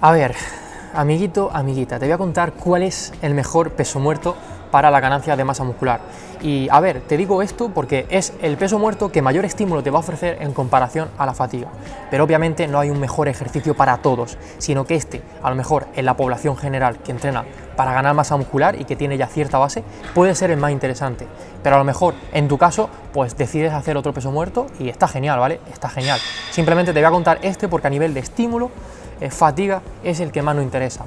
A ver, amiguito, amiguita, te voy a contar cuál es el mejor peso muerto para la ganancia de masa muscular. Y a ver, te digo esto porque es el peso muerto que mayor estímulo te va a ofrecer en comparación a la fatiga. Pero obviamente no hay un mejor ejercicio para todos, sino que este, a lo mejor en la población general que entrena para ganar masa muscular y que tiene ya cierta base, puede ser el más interesante. Pero a lo mejor en tu caso, pues decides hacer otro peso muerto y está genial, ¿vale? Está genial. Simplemente te voy a contar este porque a nivel de estímulo, eh, fatiga es el que más nos interesa.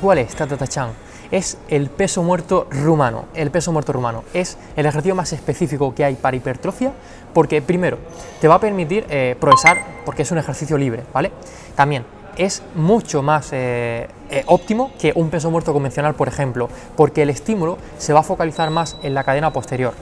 Cuál es? Tatatachan. Es el peso muerto rumano. El peso muerto rumano es el ejercicio más específico que hay para hipertrofia porque, primero, te va a permitir eh, progresar porque es un ejercicio libre, ¿vale? También es mucho más eh, eh, óptimo que un peso muerto convencional, por ejemplo, porque el estímulo se va a focalizar más en la cadena posterior.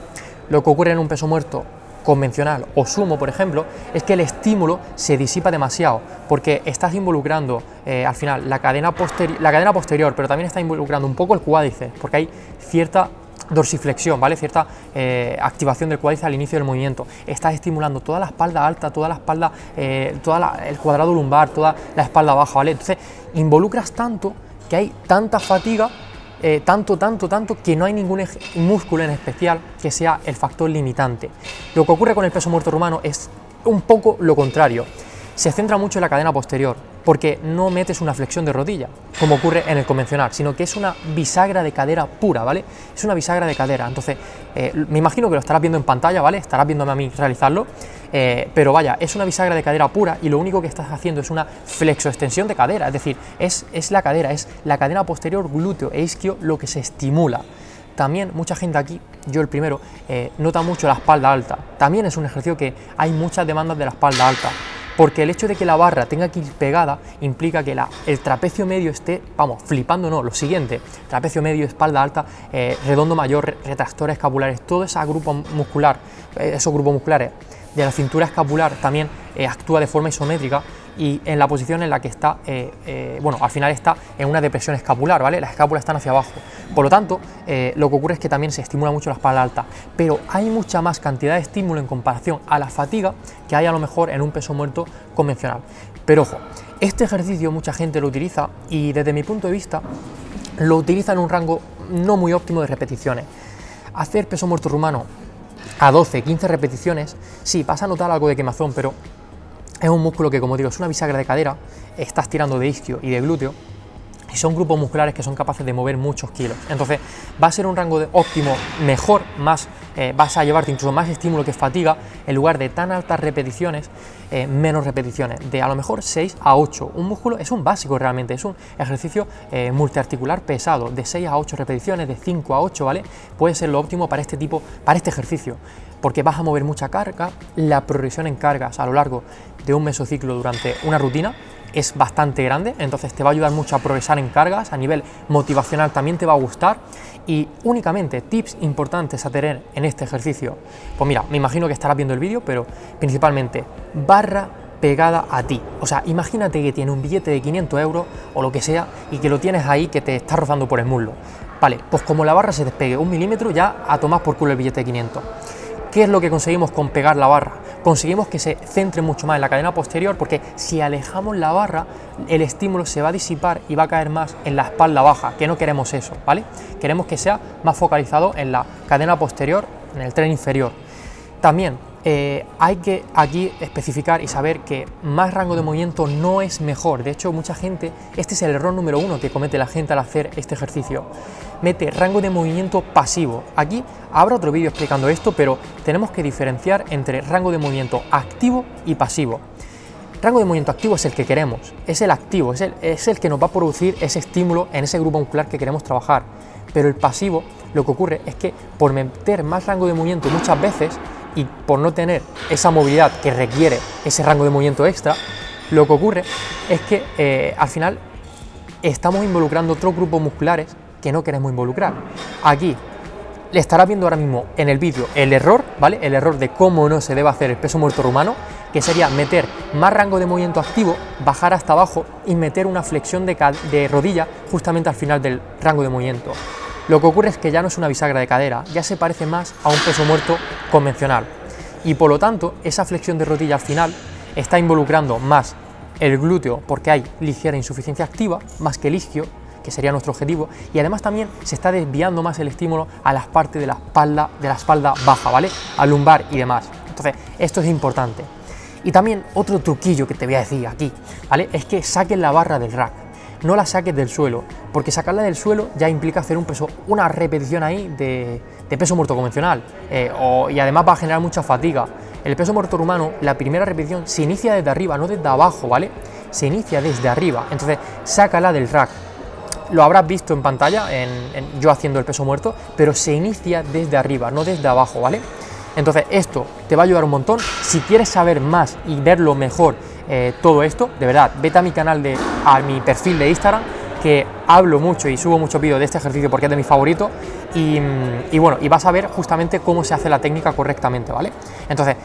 Lo que ocurre en un peso muerto convencional o sumo, por ejemplo, es que el estímulo se disipa demasiado, porque estás involucrando eh, al final la cadena, la cadena posterior, pero también está involucrando un poco el cuádriceps, porque hay cierta dorsiflexión, ¿vale? Cierta eh, activación del cuádriceps al inicio del movimiento. Estás estimulando toda la espalda alta, toda la espalda, eh, toda el cuadrado lumbar, toda la espalda baja, ¿vale? Entonces, involucras tanto que hay tanta fatiga eh, tanto, tanto, tanto que no hay ningún músculo en especial que sea el factor limitante. Lo que ocurre con el peso muerto rumano es un poco lo contrario. Se centra mucho en la cadena posterior, porque no metes una flexión de rodilla, como ocurre en el convencional, sino que es una bisagra de cadera pura, ¿vale? Es una bisagra de cadera. Entonces, eh, me imagino que lo estarás viendo en pantalla, ¿vale? Estarás viéndome a mí realizarlo, eh, pero vaya, es una bisagra de cadera pura y lo único que estás haciendo es una flexoextensión de cadera, es decir, es, es la cadera, es la cadena posterior glúteo e isquio lo que se estimula. También mucha gente aquí, yo el primero, eh, nota mucho la espalda alta. También es un ejercicio que hay muchas demandas de la espalda alta porque el hecho de que la barra tenga que ir pegada implica que el trapecio medio esté, vamos, flipando no, lo siguiente, trapecio medio, espalda alta, eh, redondo mayor, retractores escapulares, todo ese grupo muscular, esos grupos musculares de la cintura escapular también eh, actúa de forma isométrica y en la posición en la que está, eh, eh, bueno, al final está en una depresión escapular, ¿vale? Las escápulas están hacia abajo. Por lo tanto, lo que ocurre es que también se estimula mucho la espalda alta, pero hay mucha más cantidad de estímulo en comparación a la fatiga que hay a lo mejor en un peso muerto convencional. Pero ojo, este ejercicio mucha gente lo utiliza y desde mi punto de vista lo utiliza en un rango no muy óptimo de repeticiones. Hacer peso muerto rumano a 12, 15 repeticiones, sí, vas a notar algo de quemazón, pero es un músculo que, como digo, es una bisagra de cadera, estás tirando de isquio y de glúteo, y son grupos musculares que son capaces de mover muchos kilos. Entonces, va a ser un rango de óptimo mejor, más eh, vas a llevarte incluso más estímulo que fatiga, en lugar de tan altas repeticiones, eh, menos repeticiones, de a lo mejor 6 a 8. Un músculo es un básico realmente, es un ejercicio eh, multiarticular pesado, de 6 a 8 repeticiones, de 5 a 8, ¿vale? Puede ser lo óptimo para este tipo, para este ejercicio porque vas a mover mucha carga, la progresión en cargas a lo largo de un mesociclo durante una rutina es bastante grande, entonces te va a ayudar mucho a progresar en cargas, a nivel motivacional también te va a gustar y únicamente tips importantes a tener en este ejercicio. Pues mira, me imagino que estarás viendo el vídeo, pero principalmente barra pegada a ti. O sea, imagínate que tiene un billete de 500 euros o lo que sea y que lo tienes ahí que te está rozando por el muslo. Vale, pues como la barra se despegue un milímetro, ya a tomar por culo el billete de 500. ¿Qué es lo que conseguimos con pegar la barra? Conseguimos que se centre mucho más en la cadena posterior porque si alejamos la barra, el estímulo se va a disipar y va a caer más en la espalda baja, que no queremos eso, ¿vale? Queremos que sea más focalizado en la cadena posterior, en el tren inferior. También eh, hay que aquí especificar y saber que más rango de movimiento no es mejor. De hecho, mucha gente, este es el error número uno que comete la gente al hacer este ejercicio. Mete rango de movimiento pasivo. Aquí habrá otro vídeo explicando esto, pero tenemos que diferenciar entre rango de movimiento activo y pasivo. Rango de movimiento activo es el que queremos, es el activo, es el, es el que nos va a producir ese estímulo en ese grupo muscular que queremos trabajar. Pero el pasivo, lo que ocurre es que por meter más rango de movimiento muchas veces, y por no tener esa movilidad que requiere ese rango de movimiento extra, lo que ocurre es que eh, al final estamos involucrando otros grupos musculares que no queremos involucrar. Aquí le estará viendo ahora mismo en el vídeo el error, ¿vale? El error de cómo no se debe hacer el peso muerto rumano, que sería meter más rango de movimiento activo, bajar hasta abajo y meter una flexión de rodilla justamente al final del rango de movimiento. Lo que ocurre es que ya no es una bisagra de cadera, ya se parece más a un peso muerto convencional. Y por lo tanto, esa flexión de rodilla al final está involucrando más el glúteo porque hay ligera insuficiencia activa, más que el isquio, que sería nuestro objetivo, y además también se está desviando más el estímulo a las partes de la espalda, de la espalda baja, ¿vale? Al lumbar y demás. Entonces, esto es importante. Y también otro truquillo que te voy a decir aquí, ¿vale? Es que saques la barra del rack no la saques del suelo, porque sacarla del suelo ya implica hacer un peso, una repetición ahí de, peso muerto convencional, eh, y además va a generar mucha fatiga. El peso muerto rumano, la primera repetición se inicia desde arriba, no desde abajo, ¿vale? Se inicia desde arriba, entonces sácala del rack. Lo habrás visto en pantalla, yo haciendo el peso muerto, pero se inicia desde arriba, no desde abajo, ¿vale? Entonces esto te va a ayudar un montón. Si quieres saber más y verlo mejor eh, todo esto, de verdad, vete a mi canal, de, a mi perfil de Instagram, que hablo mucho y subo muchos vídeos de este ejercicio porque es de mi favorito. Y, mm, y, bueno, y vas a ver justamente cómo se hace la técnica correctamente, ¿vale? Entonces,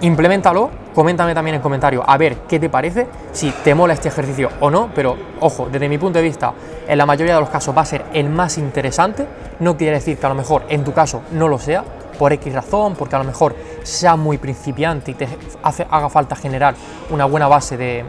implementalo, coméntame también en comentarios a ver qué te parece, si te mola este ejercicio o no, pero ojo, desde mi punto de vista, en la mayoría de los casos va a ser el más interesante, no quiere decir que a lo mejor en tu caso no lo sea, por X razón, porque a lo mejor sea muy principiante y te haga falta generar una buena base de,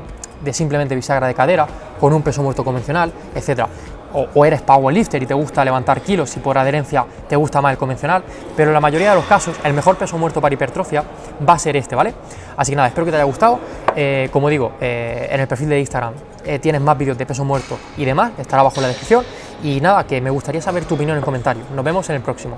simplemente bisagra de cadera con un peso muerto convencional, etcétera. O, o, eres powerlifter y te gusta levantar kilos y por adherencia te gusta más el convencional, pero en la mayoría de los casos el mejor peso muerto para hipertrofia va a ser este, ¿vale? Así que nada, espero que te haya gustado. Eh, como digo, eh, en el perfil de Instagram eh, tienes más vídeos de peso muerto y demás, estará abajo en la descripción. Y nada, que me gustaría saber tu opinión en comentarios. Nos vemos en el próximo.